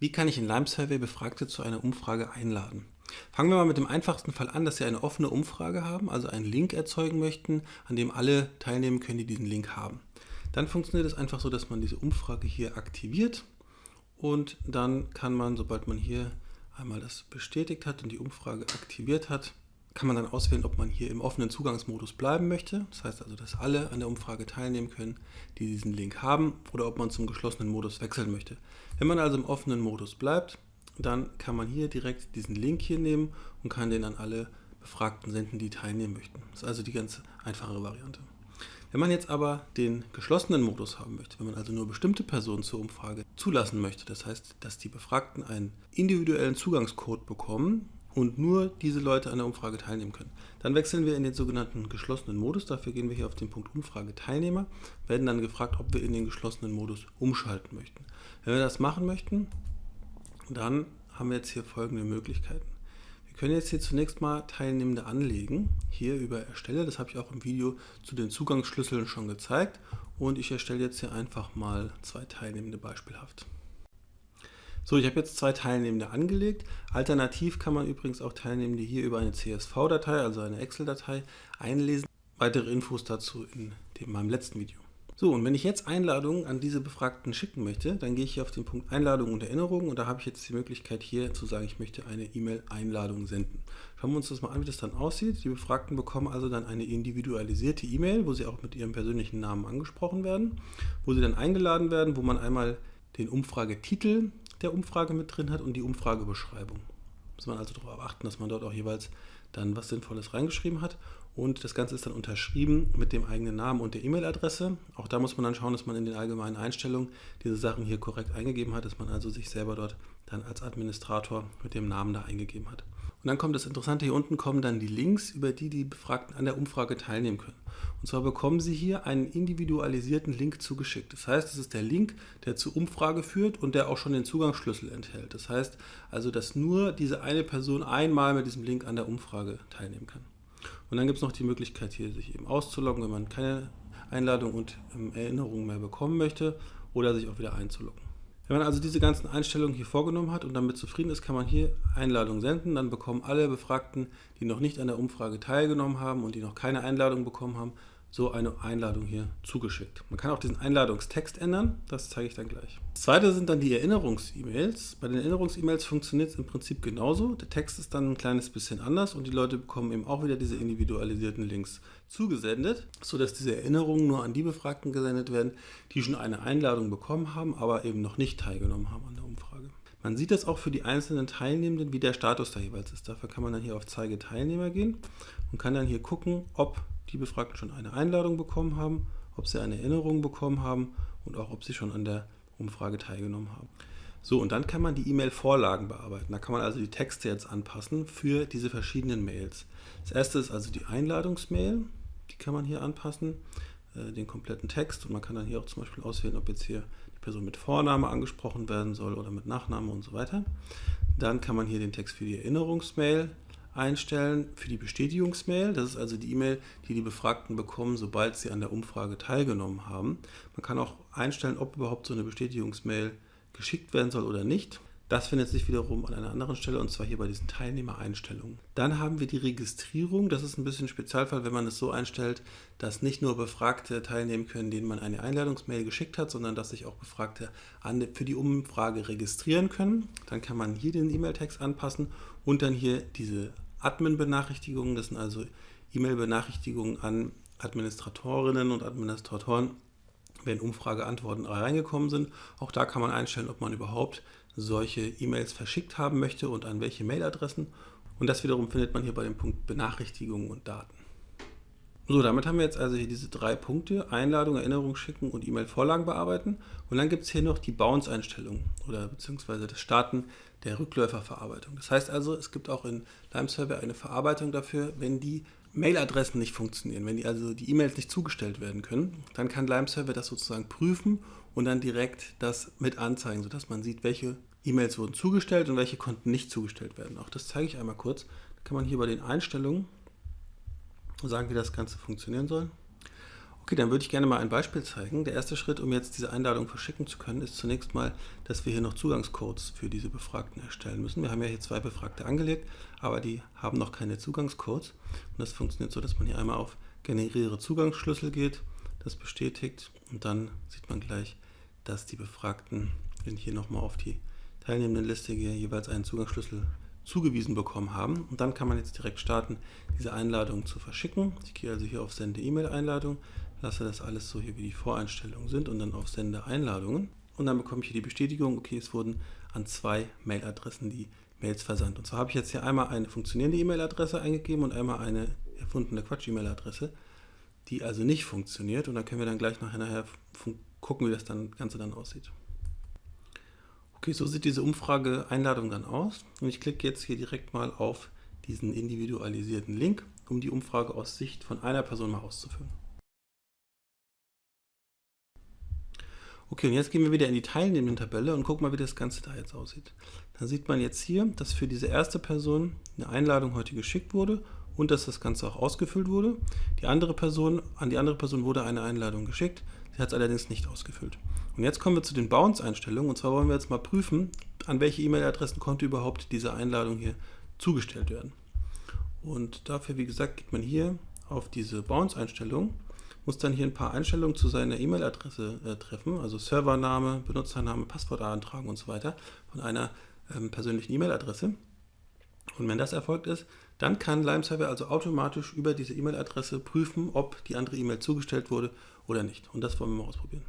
Wie kann ich in Lime Survey Befragte zu einer Umfrage einladen? Fangen wir mal mit dem einfachsten Fall an, dass Sie eine offene Umfrage haben, also einen Link erzeugen möchten, an dem alle teilnehmen können, die diesen Link haben. Dann funktioniert es einfach so, dass man diese Umfrage hier aktiviert und dann kann man, sobald man hier einmal das bestätigt hat und die Umfrage aktiviert hat, kann man dann auswählen, ob man hier im offenen Zugangsmodus bleiben möchte. Das heißt also, dass alle an der Umfrage teilnehmen können, die diesen Link haben, oder ob man zum geschlossenen Modus wechseln möchte. Wenn man also im offenen Modus bleibt, dann kann man hier direkt diesen Link hier nehmen und kann den an alle Befragten senden, die teilnehmen möchten. Das ist also die ganz einfache Variante. Wenn man jetzt aber den geschlossenen Modus haben möchte, wenn man also nur bestimmte Personen zur Umfrage zulassen möchte, das heißt, dass die Befragten einen individuellen Zugangscode bekommen, und nur diese Leute an der Umfrage teilnehmen können. Dann wechseln wir in den sogenannten geschlossenen Modus. Dafür gehen wir hier auf den Punkt Umfrage Teilnehmer, werden dann gefragt, ob wir in den geschlossenen Modus umschalten möchten. Wenn wir das machen möchten, dann haben wir jetzt hier folgende Möglichkeiten. Wir können jetzt hier zunächst mal Teilnehmende anlegen, hier über Erstelle. Das habe ich auch im Video zu den Zugangsschlüsseln schon gezeigt. Und ich erstelle jetzt hier einfach mal zwei Teilnehmende beispielhaft. So, ich habe jetzt zwei Teilnehmende angelegt. Alternativ kann man übrigens auch Teilnehmende hier über eine CSV-Datei, also eine Excel-Datei, einlesen. Weitere Infos dazu in dem, meinem letzten Video. So, und wenn ich jetzt Einladungen an diese Befragten schicken möchte, dann gehe ich hier auf den Punkt Einladung und Erinnerung und da habe ich jetzt die Möglichkeit hier zu sagen, ich möchte eine E-Mail-Einladung senden. Schauen wir uns das mal an, wie das dann aussieht. Die Befragten bekommen also dann eine individualisierte E-Mail, wo sie auch mit ihrem persönlichen Namen angesprochen werden, wo sie dann eingeladen werden, wo man einmal den Umfragetitel der Umfrage mit drin hat und die Umfragebeschreibung. Muss man also darauf achten, dass man dort auch jeweils dann was Sinnvolles reingeschrieben hat. Und das Ganze ist dann unterschrieben mit dem eigenen Namen und der E-Mail-Adresse. Auch da muss man dann schauen, dass man in den allgemeinen Einstellungen diese Sachen hier korrekt eingegeben hat, dass man also sich selber dort dann als Administrator mit dem Namen da eingegeben hat. Und dann kommt das Interessante, hier unten kommen dann die Links, über die die Befragten an der Umfrage teilnehmen können. Und zwar bekommen Sie hier einen individualisierten Link zugeschickt. Das heißt, es ist der Link, der zur Umfrage führt und der auch schon den Zugangsschlüssel enthält. Das heißt also, dass nur diese eine Person einmal mit diesem Link an der Umfrage teilnehmen kann. Und dann gibt es noch die Möglichkeit, hier sich eben auszuloggen, wenn man keine Einladung und ähm, Erinnerungen mehr bekommen möchte oder sich auch wieder einzuloggen. Wenn man also diese ganzen Einstellungen hier vorgenommen hat und damit zufrieden ist, kann man hier Einladung senden. Dann bekommen alle Befragten, die noch nicht an der Umfrage teilgenommen haben und die noch keine Einladung bekommen haben, so eine Einladung hier zugeschickt. Man kann auch diesen Einladungstext ändern, das zeige ich dann gleich. Das zweite sind dann die Erinnerungs-E-Mails. Bei den Erinnerungs-E-Mails funktioniert es im Prinzip genauso. Der Text ist dann ein kleines bisschen anders und die Leute bekommen eben auch wieder diese individualisierten Links zugesendet, sodass diese Erinnerungen nur an die Befragten gesendet werden, die schon eine Einladung bekommen haben, aber eben noch nicht teilgenommen haben an der Umfrage. Man sieht das auch für die einzelnen Teilnehmenden, wie der Status da jeweils ist. Dafür kann man dann hier auf Zeige Teilnehmer gehen und kann dann hier gucken, ob die Befragten schon eine Einladung bekommen haben, ob sie eine Erinnerung bekommen haben und auch ob sie schon an der Umfrage teilgenommen haben. So, und dann kann man die E-Mail-Vorlagen bearbeiten. Da kann man also die Texte jetzt anpassen für diese verschiedenen Mails. Das erste ist also die Einladungsmail. Die kann man hier anpassen, äh, den kompletten Text. Und man kann dann hier auch zum Beispiel auswählen, ob jetzt hier die Person mit Vorname angesprochen werden soll oder mit Nachname und so weiter. Dann kann man hier den Text für die Erinnerungsmail einstellen für die Bestätigungsmail. Das ist also die E-Mail, die die Befragten bekommen, sobald sie an der Umfrage teilgenommen haben. Man kann auch einstellen, ob überhaupt so eine Bestätigungsmail geschickt werden soll oder nicht. Das findet sich wiederum an einer anderen Stelle und zwar hier bei diesen Teilnehmereinstellungen. Dann haben wir die Registrierung. Das ist ein bisschen ein Spezialfall, wenn man es so einstellt, dass nicht nur Befragte teilnehmen können, denen man eine Einladungsmail geschickt hat, sondern dass sich auch Befragte für die Umfrage registrieren können. Dann kann man hier den E-Mail-Text anpassen und dann hier diese Admin-Benachrichtigungen. Das sind also E-Mail-Benachrichtigungen an Administratorinnen und Administratoren, wenn Umfrageantworten reingekommen sind. Auch da kann man einstellen, ob man überhaupt solche E-Mails verschickt haben möchte und an welche Mailadressen. Und das wiederum findet man hier bei dem Punkt Benachrichtigungen und Daten. So, damit haben wir jetzt also hier diese drei Punkte, Einladung, Erinnerung schicken und E-Mail-Vorlagen bearbeiten. Und dann gibt es hier noch die Bounce-Einstellung oder beziehungsweise das Starten der Rückläuferverarbeitung. Das heißt also, es gibt auch in Lime Server eine Verarbeitung dafür, wenn die Mailadressen nicht funktionieren, wenn die also die E-Mails nicht zugestellt werden können, dann kann Lime Server das sozusagen prüfen und dann direkt das mit anzeigen, sodass man sieht, welche E-Mails wurden zugestellt und welche konnten nicht zugestellt werden. Auch das zeige ich einmal kurz. Da kann man hier bei den Einstellungen sagen, wie das Ganze funktionieren soll. Okay, dann würde ich gerne mal ein Beispiel zeigen. Der erste Schritt, um jetzt diese Einladung verschicken zu können, ist zunächst mal, dass wir hier noch Zugangscodes für diese Befragten erstellen müssen. Wir haben ja hier zwei Befragte angelegt, aber die haben noch keine Zugangscodes. Und das funktioniert so, dass man hier einmal auf Generiere Zugangsschlüssel geht, das bestätigt und dann sieht man gleich, dass die Befragten, wenn ich hier nochmal auf die teilnehmenden Liste gehe, jeweils einen Zugangsschlüssel zugewiesen bekommen haben. Und dann kann man jetzt direkt starten, diese Einladung zu verschicken. Ich gehe also hier auf Sende E-Mail-Einladung, lasse das alles so hier wie die Voreinstellungen sind und dann auf Sende Einladungen. Und dann bekomme ich hier die Bestätigung, okay, es wurden an zwei Mailadressen die Mails versandt. Und zwar habe ich jetzt hier einmal eine funktionierende E-Mail-Adresse eingegeben und einmal eine erfundene Quatsch-E-Mail-Adresse, die also nicht funktioniert. Und dann können wir dann gleich nachher, nachher gucken, wie das dann, Ganze dann aussieht. Okay, so sieht diese Umfrage-Einladung dann aus. Und ich klicke jetzt hier direkt mal auf diesen individualisierten Link, um die Umfrage aus Sicht von einer Person mal auszufüllen. Okay, und jetzt gehen wir wieder in die teilnehmenden Tabelle und gucken mal, wie das Ganze da jetzt aussieht. Da sieht man jetzt hier, dass für diese erste Person eine Einladung heute geschickt wurde und dass das Ganze auch ausgefüllt wurde. Die andere Person, an die andere Person wurde eine Einladung geschickt, sie hat es allerdings nicht ausgefüllt. Und jetzt kommen wir zu den Bounce-Einstellungen und zwar wollen wir jetzt mal prüfen, an welche E-Mail-Adressen konnte überhaupt diese Einladung hier zugestellt werden. Und dafür, wie gesagt, geht man hier auf diese Bounce-Einstellung muss dann hier ein paar Einstellungen zu seiner E-Mail-Adresse äh, treffen, also Servername, Benutzername, Passwort eintragen und so weiter von einer ähm, persönlichen E-Mail-Adresse. Und wenn das erfolgt ist, dann kann Lime-Server also automatisch über diese E-Mail-Adresse prüfen, ob die andere E-Mail zugestellt wurde oder nicht. Und das wollen wir mal ausprobieren.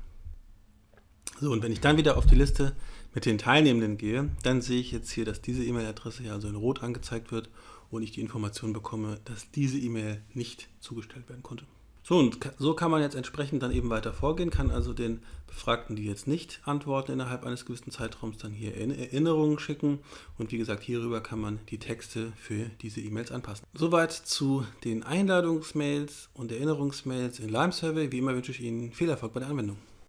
So, und wenn ich dann wieder auf die Liste mit den Teilnehmenden gehe, dann sehe ich jetzt hier, dass diese E-Mail-Adresse hier also in Rot angezeigt wird und ich die Information bekomme, dass diese E-Mail nicht zugestellt werden konnte. So, und so kann man jetzt entsprechend dann eben weiter vorgehen, kann also den Befragten, die jetzt nicht antworten innerhalb eines gewissen Zeitraums, dann hier Erinnerungen schicken. Und wie gesagt, hierüber kann man die Texte für diese E-Mails anpassen. Soweit zu den Einladungsmails und Erinnerungsmails in Lime Survey. Wie immer wünsche ich Ihnen viel Erfolg bei der Anwendung.